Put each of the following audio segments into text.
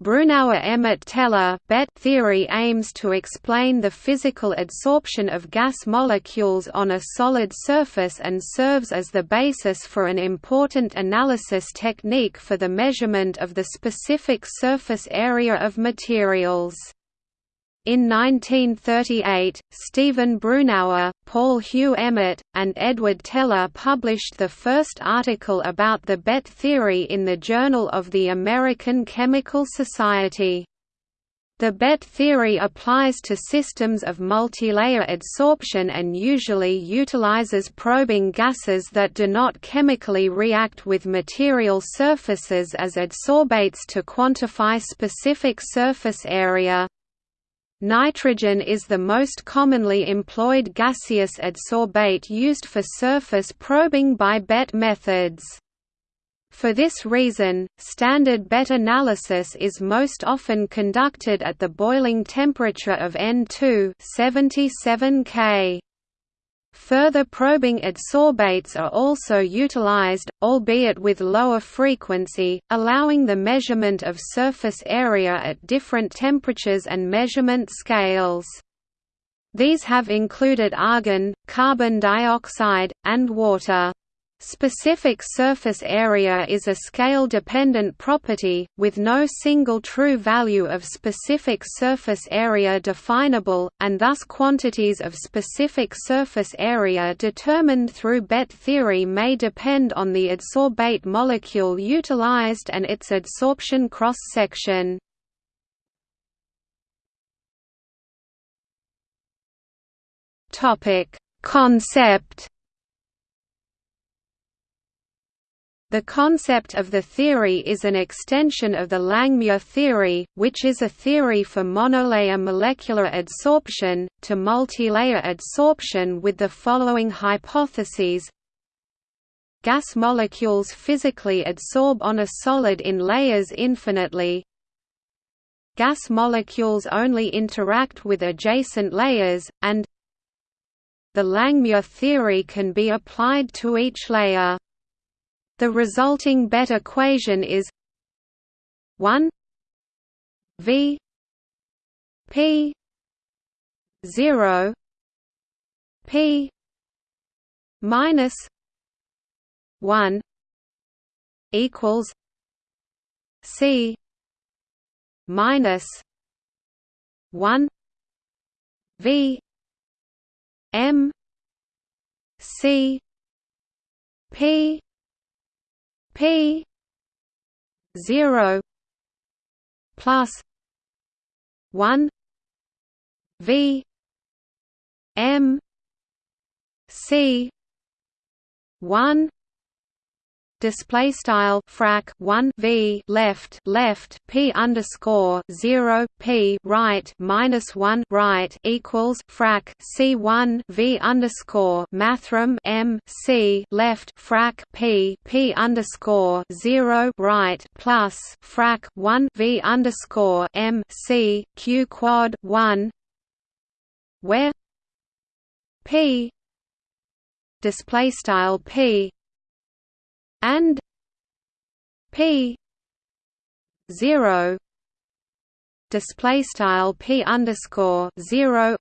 Brunauer-Emmett-Teller theory aims to explain the physical adsorption of gas molecules on a solid surface and serves as the basis for an important analysis technique for the measurement of the specific surface area of materials. In 1938, Stephen Brunauer, Paul Hugh Emmett, and Edward Teller published the first article about the BET theory in the Journal of the American Chemical Society. The BET theory applies to systems of multilayer adsorption and usually utilizes probing gases that do not chemically react with material surfaces as adsorbates to quantify specific surface area. Nitrogen is the most commonly employed gaseous adsorbate used for surface probing by BET methods. For this reason, standard BET analysis is most often conducted at the boiling temperature of N2 77 K. Further probing adsorbates are also utilized, albeit with lower frequency, allowing the measurement of surface area at different temperatures and measurement scales. These have included argon, carbon dioxide, and water. Specific surface area is a scale-dependent property, with no single true value of specific surface area definable, and thus quantities of specific surface area determined through BET theory may depend on the adsorbate molecule utilized and its adsorption cross-section. Concept The concept of the theory is an extension of the Langmuir theory, which is a theory for monolayer molecular adsorption, to multilayer adsorption with the following hypotheses Gas molecules physically adsorb on a solid in layers infinitely Gas molecules only interact with adjacent layers, and the Langmuir theory can be applied to each layer. The resulting BET equation is 1 V P 0 P minus 1 equals C minus 1 V M C P P zero plus one V M C one display style frac 1 v left left p underscore 0 p right minus 1 right equals frac c1 v underscore mathrm m c left frac p p underscore 0 right plus frac 1 v underscore m c q quad 1 where p display style p and p 0 display style p underscore 0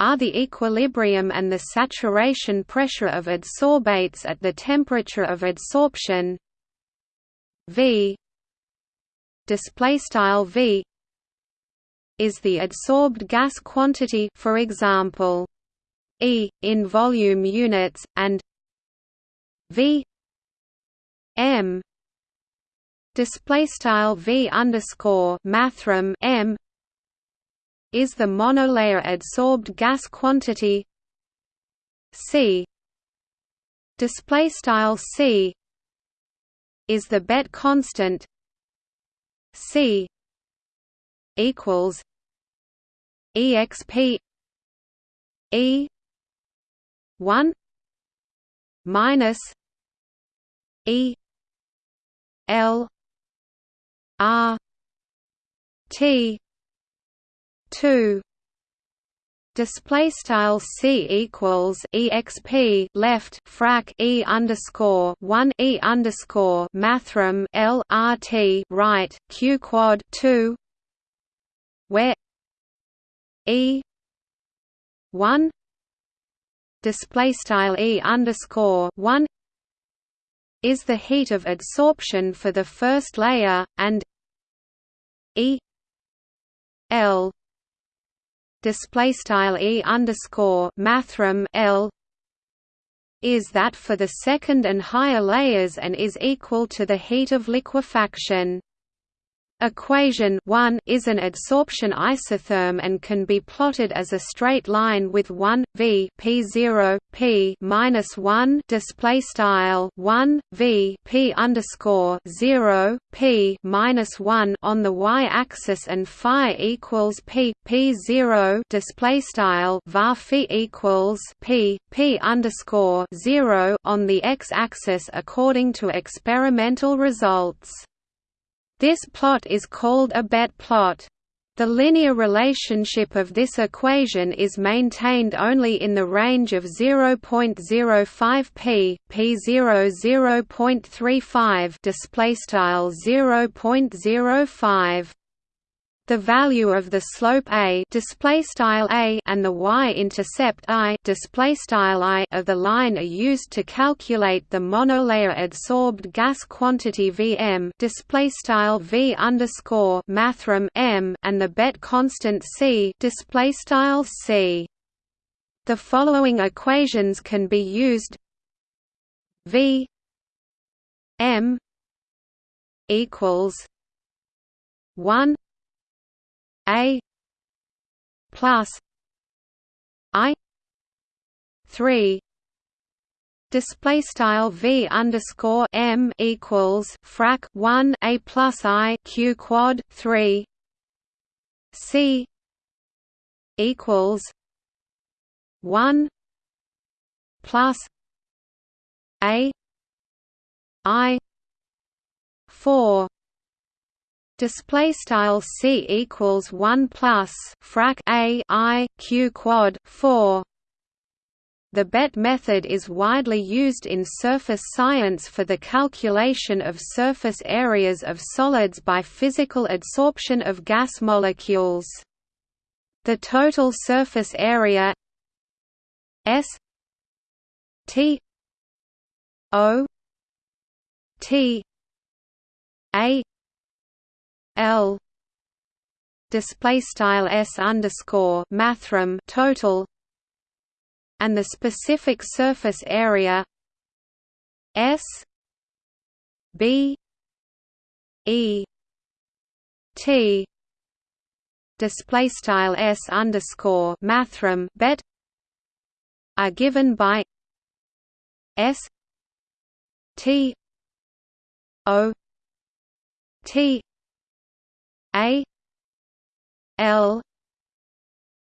are the equilibrium and the saturation pressure of adsorbates at the temperature of adsorption v display style v is the adsorbed gas quantity for example e in volume units and v M. Display style V underscore mathrm M is the monolayer adsorbed gas quantity. C. Display style C is the BET constant. C equals exp E one minus E L R T two. Display style c equals exp left frac e underscore one e underscore mathrm l rt right q quad two. Where e one. Display style e underscore one is the heat of adsorption for the first layer and e l display style e underscore mathrm l is that for the second and higher layers and is equal to the heat of liquefaction. Equation 1 is an adsorption isotherm and can be plotted as a straight line with 1 v p0 p minus 1 display style 1 v p underscore 0 p minus 1 on the y-axis and phi equals p p0 display style var phi equals p p underscore 0 on the x-axis according to experimental results. This plot is called a Bet plot. The linear relationship of this equation is maintained only in the range of 0.05 p, p0 0.35 display style 0.05 the value of the slope a display style a and the y-intercept i display style i of the line are used to calculate the monolayer adsorbed gas quantity Vm display style v underscore mathrm m and the bet constant c display style c. The following equations can be used v m equals one a plus I three display style v underscore m equals frac 1 a plus i q quad 3 c equals 1 plus a i 4 display style c equals 1 plus frac a i q quad 4 the bet method is widely used in surface science for the calculation of surface areas of solids by physical adsorption of gas molecules. The total surface area S T O T A L. Display style s underscore mathrm total. And the specific surface area S B E T. Display style s underscore mathrm bet are given by S T O T a L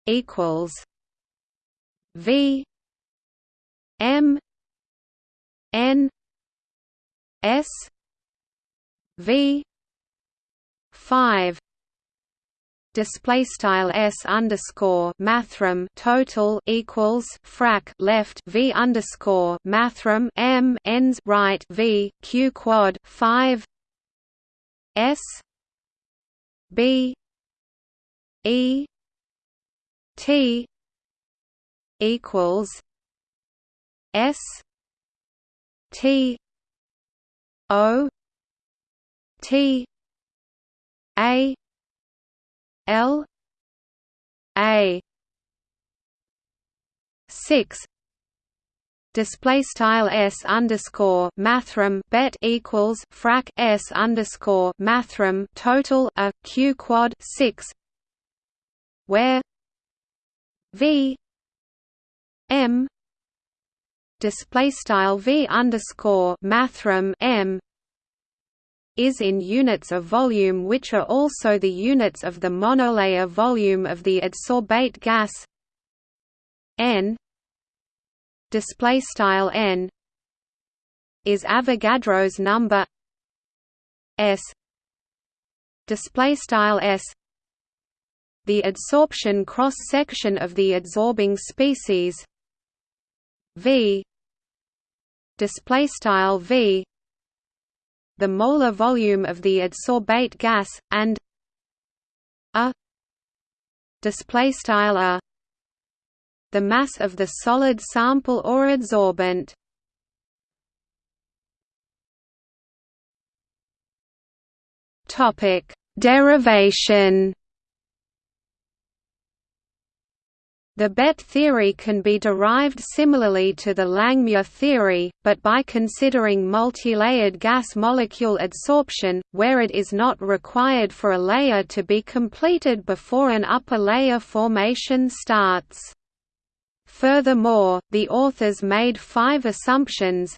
equals V M N S V five display style s underscore mathrm total equals frac left v underscore mathrm m ends right v q quad five s B E T equals S T O T A L A. Six display style s underscore mathrm bet equals frac s underscore mathrm total a q quad six where v m display style v underscore mathrm m is in units of volume which are also the units of the monolayer volume of the adsorbate gas n display style n is Avogadro's number s. Display style s. The adsorption cross-section of the adsorbing species v. Display style v. The molar volume of the adsorbate gas and a. Display style a the mass of the solid sample or adsorbent topic derivation The BET theory can be derived similarly to the Langmuir theory, but by considering multilayered gas molecule adsorption, where it is not required for a layer to be completed before an upper layer formation starts. Furthermore, the authors made five assumptions,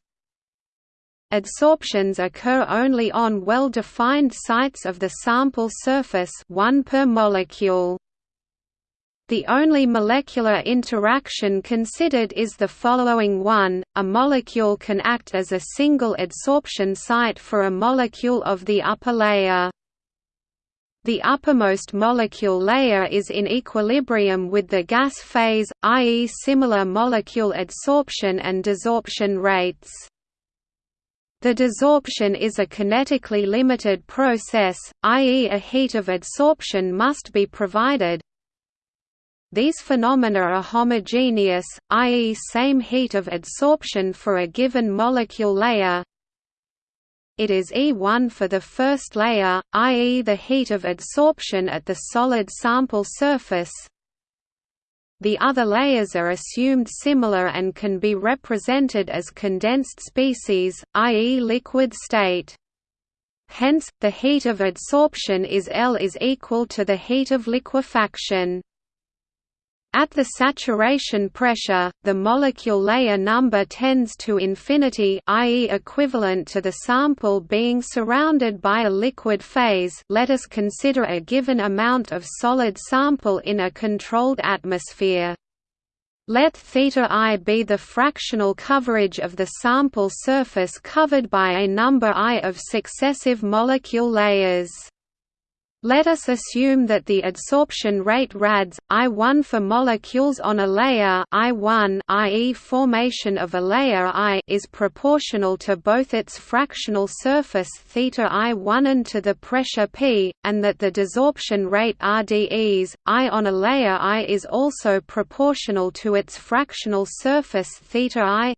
Adsorptions occur only on well-defined sites of the sample surface one per molecule. The only molecular interaction considered is the following one, a molecule can act as a single adsorption site for a molecule of the upper layer. The uppermost molecule layer is in equilibrium with the gas phase, i.e. similar molecule adsorption and desorption rates. The desorption is a kinetically limited process, i.e. a heat of adsorption must be provided, these phenomena are homogeneous, i.e. same heat of adsorption for a given molecule layer. It is E1 for the first layer, i.e. the heat of adsorption at the solid sample surface. The other layers are assumed similar and can be represented as condensed species, i.e. liquid state. Hence, the heat of adsorption is L is equal to the heat of liquefaction. At the saturation pressure, the molecule layer number tends to infinity i.e. equivalent to the sample being surrounded by a liquid phase let us consider a given amount of solid sample in a controlled atmosphere. Let θ i be the fractional coverage of the sample surface covered by a number i of successive molecule layers. Let us assume that the adsorption rate rads I1 for molecules on a layer I1 i.e. formation of a layer I is proportional to both its fractional surface theta I1 and to the pressure P, and that the desorption rate RDEs I on a layer I is also proportional to its fractional surface theta I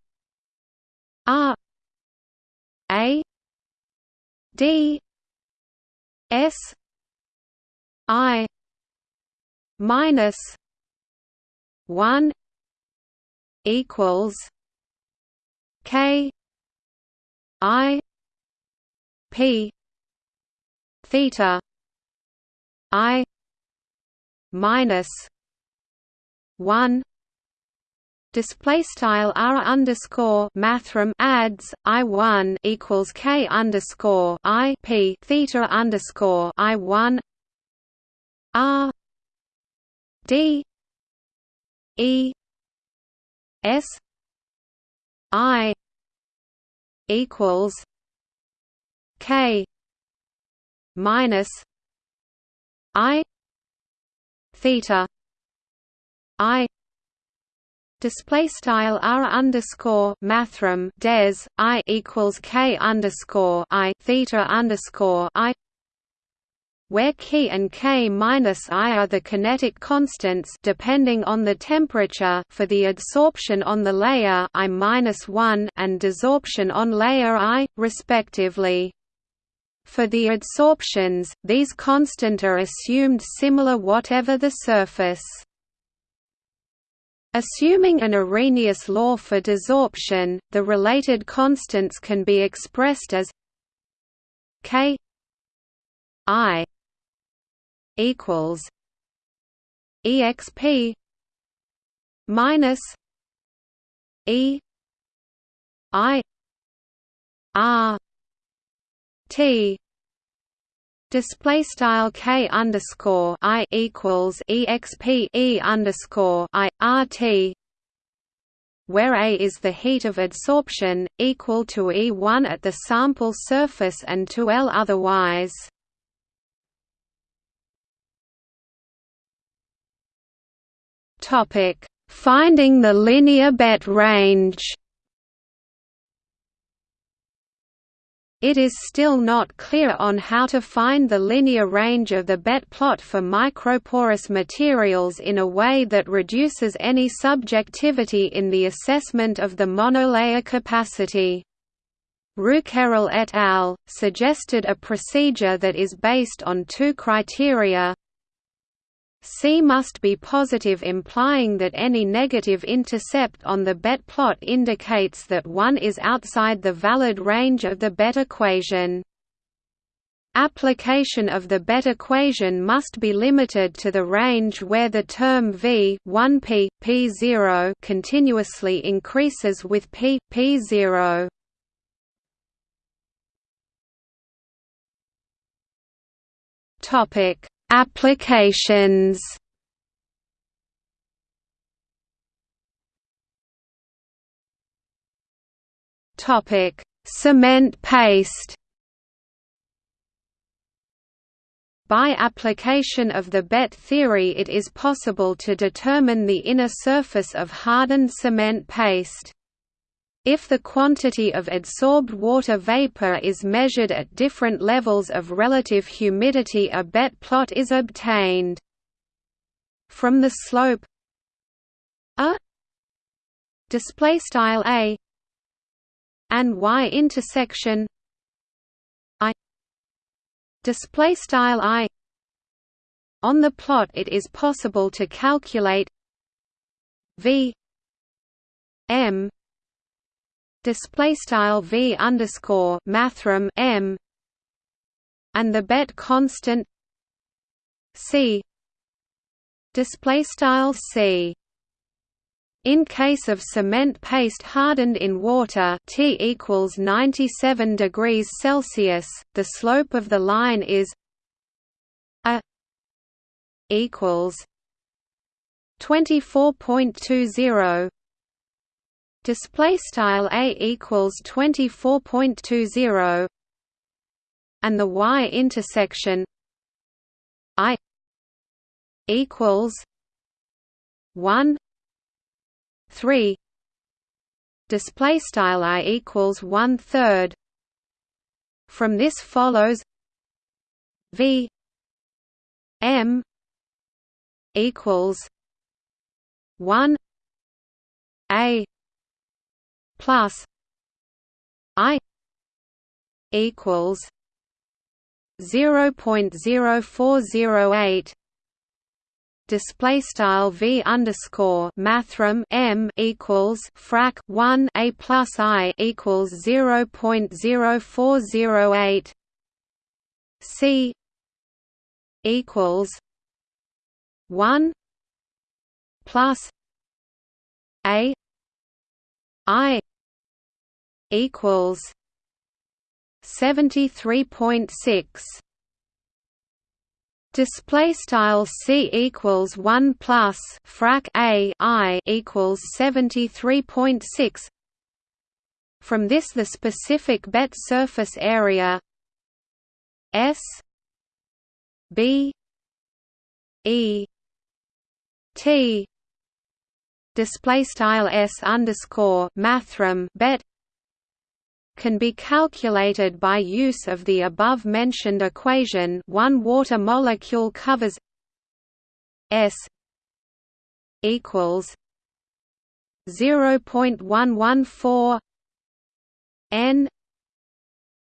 R A D S I minus one equals K I P theta I minus one display style r underscore mathrm adds i one equals k underscore i p theta underscore i one R D E S I equals K minus I theta I. Display style r underscore mathrm des i equals k underscore i theta underscore i where K and K minus I are the kinetic constants depending on the temperature for the adsorption on the layer I minus one and desorption on layer I, respectively. For the adsorptions, these constant are assumed similar whatever the surface. Assuming an Arrhenius law for desorption, the related constants can be expressed as k i equals exp minus e i r t Display style k underscore i equals exp e underscore i r t, where A is the heat of adsorption, equal to E1 at the sample surface and to L otherwise. Topic: Finding the linear bet range. It is still not clear on how to find the linear range of the bet plot for microporous materials in a way that reduces any subjectivity in the assessment of the monolayer capacity. Rouquerol et al. suggested a procedure that is based on two criteria C must be positive implying that any negative intercept on the bet plot indicates that one is outside the valid range of the bet equation. Application of the bet equation must be limited to the range where the term v 1p, p0 continuously increases with p, p0. Topic Applications Topic: Cement paste. By application of the Bet theory it is possible to determine the inner surface of hardened cement paste. If the quantity of adsorbed water vapor is measured at different levels of relative humidity a bet plot is obtained. From the slope a display style a and y intersection i display style i on the plot it is possible to calculate v m display style v underscore mathrm m and the bet constant c display style c. In case of cement paste hardened in water T equals 97 degrees Celsius, the slope of the line is a equals 24.20 display style a equals 24.20 and the y intersection i equals 1 3 display style i equals 1 third. From this follows v m equals 1 a plus I equals zero point zero four zero eight display style v underscore mathrm m equals frac 1 a plus i equals 0.0408 c equals 1 plus a i equals 73.6 display style c equals 1 plus frac a i equals 73.6 from this the specific bet surface area s b e t. Display style s underscore mathrm bet can be calculated by use of the above-mentioned equation one water molecule covers S equals 0.114 N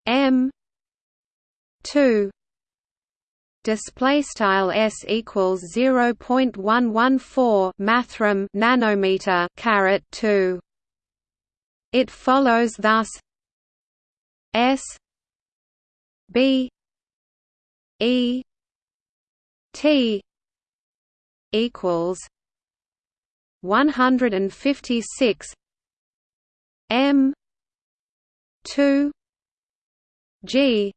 M 2 display style s equals 0.114 mathrm nanometer caret 2 it follows thus s b e t equals 156 m 2 g.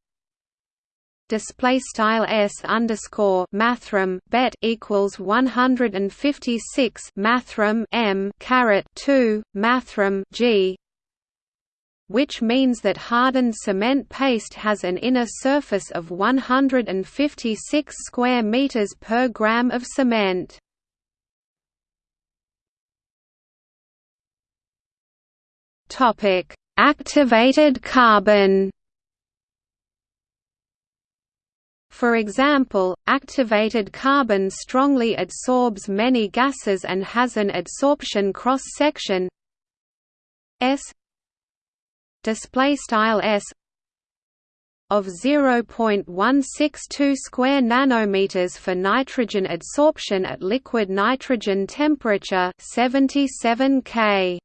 Display style s underscore mathrm bet equals 156 mathrm m caret 2 mathrm g which means that hardened cement paste has an inner surface of 156 square meters per gram of cement. Topic: Activated carbon. For example, activated carbon strongly adsorbs many gases and has an adsorption cross-section S display style S of 0.162 square nanometers for nitrogen adsorption at liquid nitrogen temperature 77 K.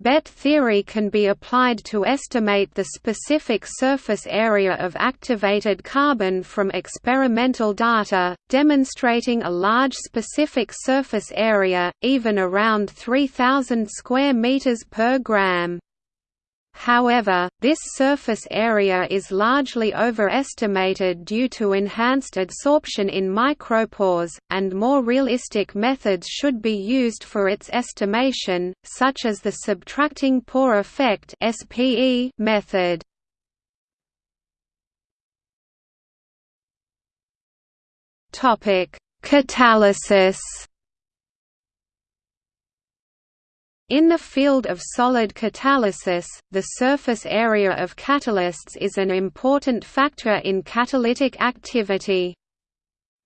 BET theory can be applied to estimate the specific surface area of activated carbon from experimental data, demonstrating a large specific surface area, even around 3000 square meters per gram. However, this surface area is largely overestimated due to enhanced adsorption in micropores, and more realistic methods should be used for its estimation, such as the subtracting pore effect method. Catalysis In the field of solid catalysis, the surface area of catalysts is an important factor in catalytic activity.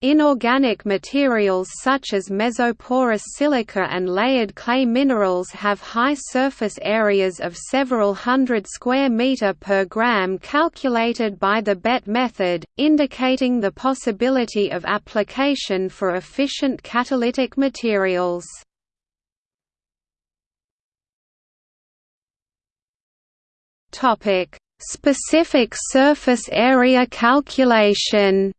Inorganic materials such as mesoporous silica and layered clay minerals have high surface areas of several hundred square meter per gram calculated by the BET method, indicating the possibility of application for efficient catalytic materials. Topic: Specific surface area calculation.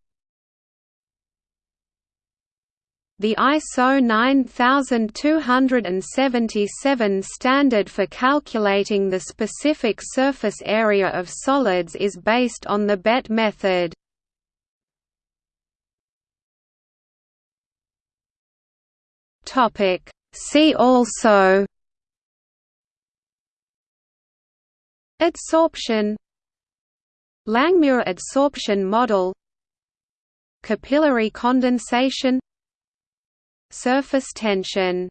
The ISO 9277 standard for calculating the specific surface area of solids is based on the BET method. See also Adsorption. Langmuir adsorption model. Capillary condensation. Surface tension